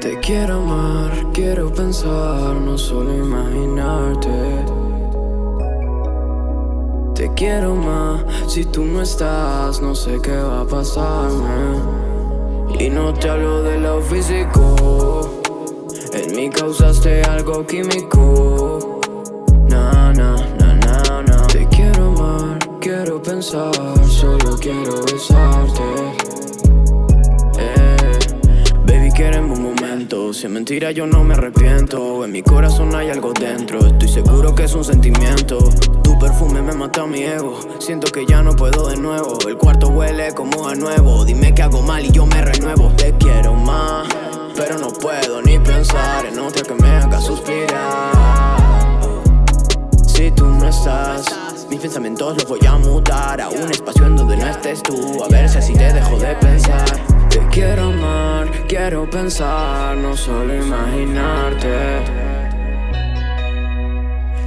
Te quiero amar, quiero pensar, no solo imaginarte. Te quiero más, si tú no estás, no sé qué va a pasarme. Y no te hablo de lo físico, en mí causaste algo químico. Na, na, na, na, na. Te quiero amar, quiero pensar, solo quiero besarte. Eh, baby, queremos un Si es mentira, yo no me arrepiento. En mi corazón hay algo dentro. Estoy seguro que es un sentimiento. Tu perfume me mata mi ego. Siento que ya no puedo de nuevo. El cuarto huele como a nuevo. Dime que hago mal y yo me renuevo. Te quiero más, pero no puedo ni pensar en otra que me haga suspirar. Si tú no estás, mis pensamientos los voy a mutar a un espacio en donde no estés tú. A ver si así te pensar, no solo imaginarte.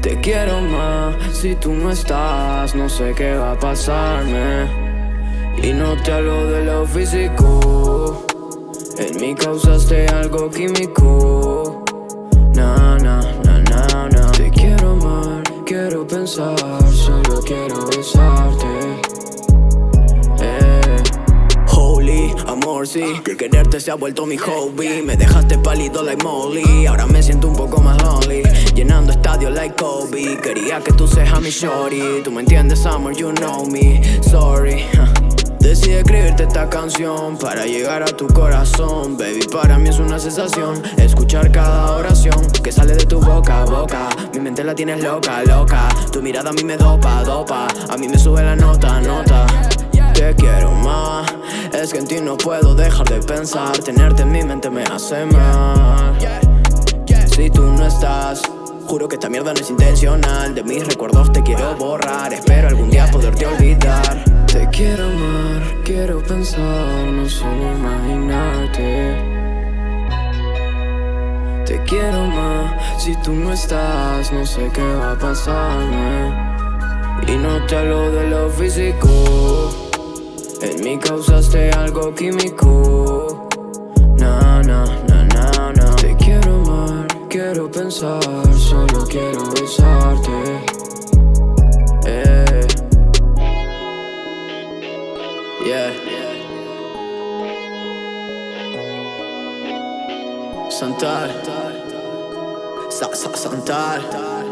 Te quiero más, si tú no estás, no sé qué va a pasarme. Y no te hablo de lo físico, en mí causaste algo químico. Na, na, na, na, na. Te quiero amar, quiero pensar, solo quiero besarte. Amor, Que quererte se ha vuelto mi hobby. Me dejaste pálido like Molly. Ahora me siento un poco más lonely. Llenando estadios like Kobe. Quería que tú seas mi shorty. Tú me entiendes, Summer, you know me. Sorry Decidí escribirte esta canción para llegar a tu corazón. Baby, para mí es una sensación Escuchar cada oración que sale de tu boca boca. Mi mente la tienes loca, loca. Tu mirada a mí me dopa, dopa. A mí me sube la nota, nota Te quiero más. Es que en ti no puedo dejar de pensar. Tenerte en mi mente me hace mal. Si tú no estás Juro que esta mierda no es intencional. De mis recuerdos te quiero borrar. Espero algún día poderte olvidar. Te quiero amar, quiero pensar No solo imaginarte. Te quiero más, si tú no estás No sé qué va a pasarme. Y no te hablo de lo físico En mí causaste algo químico. Na, na, na, na, na. Te quiero amar, quiero pensar Solo quiero besarte. Eh. Yeah. Santal Sa, sa, Santal